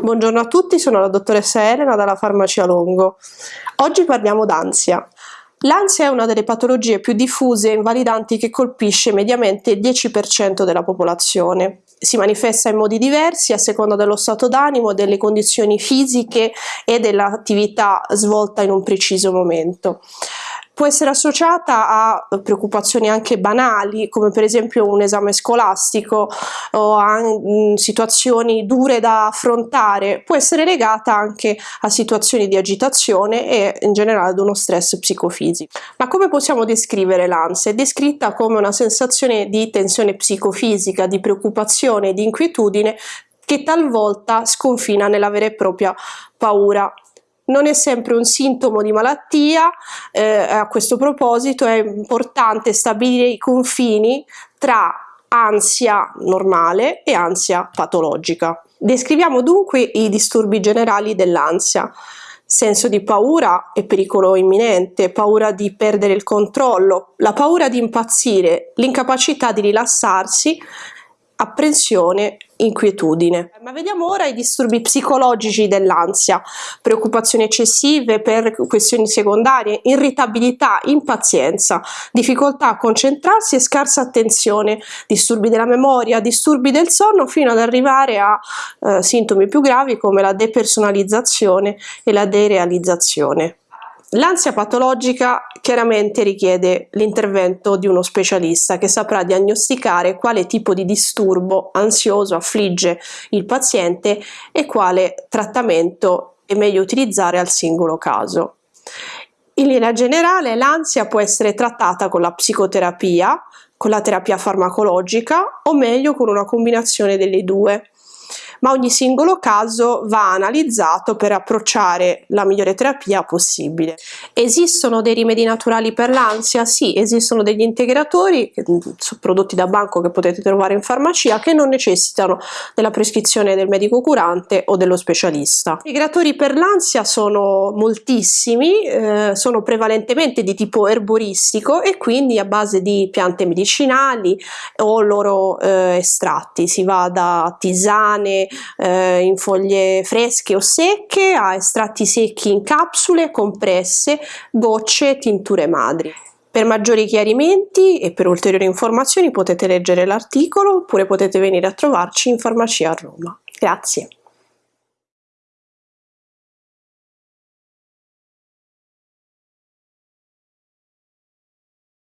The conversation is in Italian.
Buongiorno a tutti, sono la dottoressa Elena dalla Farmacia Longo. Oggi parliamo d'ansia. L'ansia è una delle patologie più diffuse e invalidanti che colpisce mediamente il 10% della popolazione. Si manifesta in modi diversi a seconda dello stato d'animo, delle condizioni fisiche e dell'attività svolta in un preciso momento può essere associata a preoccupazioni anche banali come per esempio un esame scolastico o a mm, situazioni dure da affrontare, può essere legata anche a situazioni di agitazione e in generale ad uno stress psicofisico. Ma come possiamo descrivere l'ansia? È descritta come una sensazione di tensione psicofisica, di preoccupazione, di inquietudine che talvolta sconfina nella vera e propria paura non è sempre un sintomo di malattia, eh, a questo proposito è importante stabilire i confini tra ansia normale e ansia patologica. Descriviamo dunque i disturbi generali dell'ansia. Senso di paura e pericolo imminente, paura di perdere il controllo, la paura di impazzire, l'incapacità di rilassarsi, apprensione, inquietudine. Ma vediamo ora i disturbi psicologici dell'ansia, preoccupazioni eccessive per questioni secondarie, irritabilità, impazienza, difficoltà a concentrarsi e scarsa attenzione, disturbi della memoria, disturbi del sonno fino ad arrivare a eh, sintomi più gravi come la depersonalizzazione e la derealizzazione. L'ansia patologica chiaramente richiede l'intervento di uno specialista che saprà diagnosticare quale tipo di disturbo ansioso affligge il paziente e quale trattamento è meglio utilizzare al singolo caso. In linea generale l'ansia può essere trattata con la psicoterapia, con la terapia farmacologica o meglio con una combinazione delle due ma ogni singolo caso va analizzato per approcciare la migliore terapia possibile. Esistono dei rimedi naturali per l'ansia? Sì, esistono degli integratori mm, prodotti da banco che potete trovare in farmacia che non necessitano della prescrizione del medico curante o dello specialista. I integratori per l'ansia sono moltissimi, eh, sono prevalentemente di tipo erboristico e quindi a base di piante medicinali o loro eh, estratti, si va da tisane, eh, in foglie fresche o secche a estratti secchi in capsule, compresse, gocce, tinture madri. Per maggiori chiarimenti e per ulteriori informazioni potete leggere l'articolo oppure potete venire a trovarci in farmacia a Roma. Grazie.